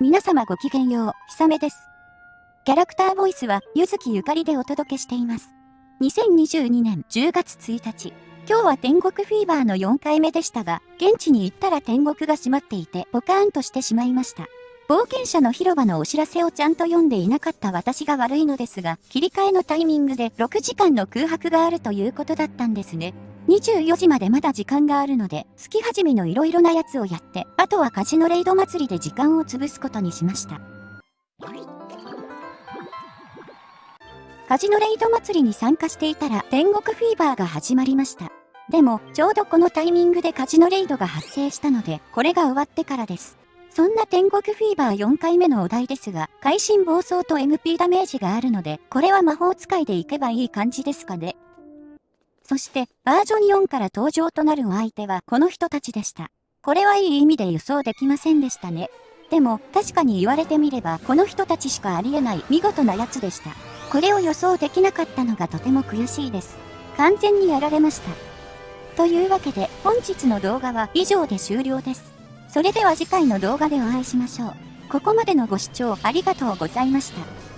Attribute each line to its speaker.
Speaker 1: 皆様ごきげんよう、ひさめです。キャラクターボイスは、ゆずきゆかりでお届けしています。2022年10月1日、今日は天国フィーバーの4回目でしたが、現地に行ったら天国が閉まっていて、ポカーンとしてしまいました。冒険者の広場のお知らせをちゃんと読んでいなかった私が悪いのですが、切り替えのタイミングで6時間の空白があるということだったんですね。24時までまだ時間があるので、月始めの色々なやつをやって、あとはカジノレイド祭りで時間を潰すことにしました。カジノレイド祭りに参加していたら天国フィーバーが始まりました。でも、ちょうどこのタイミングでカジノレイドが発生したので、これが終わってからです。そんな天国フィーバー4回目のお題ですが、会心暴走と MP ダメージがあるので、これは魔法使いでいけばいい感じですかね。そして、バージョン4から登場となるお相手はこの人たちでした。これはいい意味で予想できませんでしたね。でも、確かに言われてみれば、この人たちしかありえない見事なやつでした。これを予想できなかったのがとても悔しいです。完全にやられました。というわけで、本日の動画は以上で終了です。それでは次回の動画でお会いしましょう。ここまでのご視聴ありがとうございました。